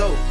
years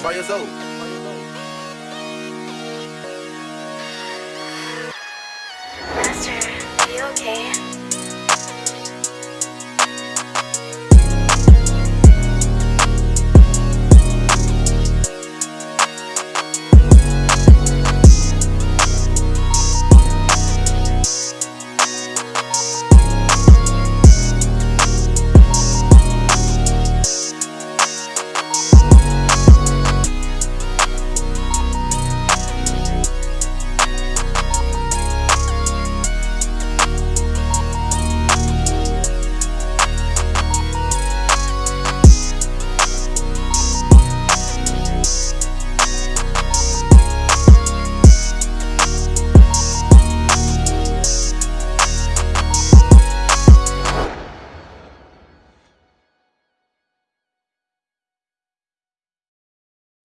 Try yourself. Master, are you okay?